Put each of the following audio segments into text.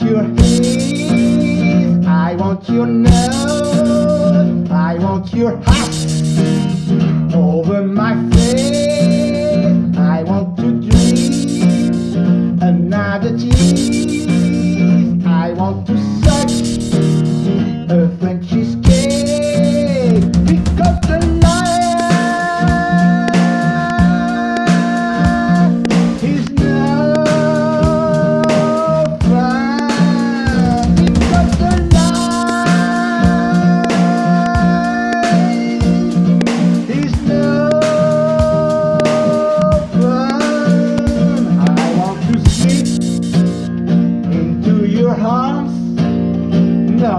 your head, I want your nose, I want your hat over my face. I want to dream another cheese. I want to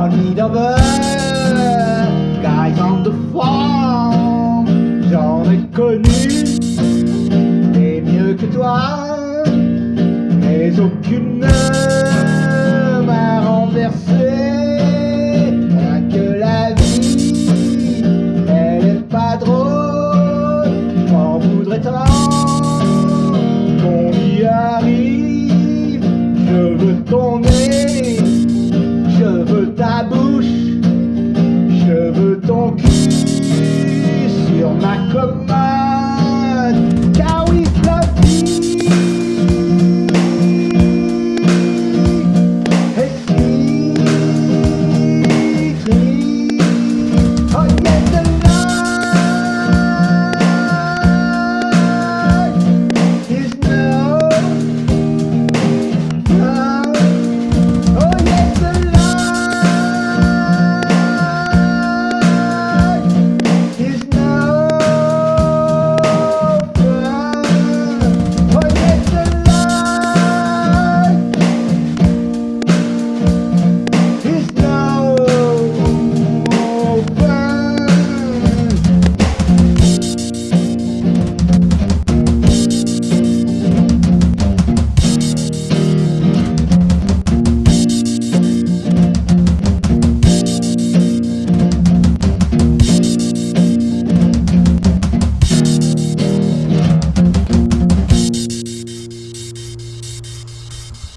don't need a bird Guys on the J'en ai connu Des mieux que toi Mais aucune ne m'a renversé. Rien que la vie Elle est pas drôle.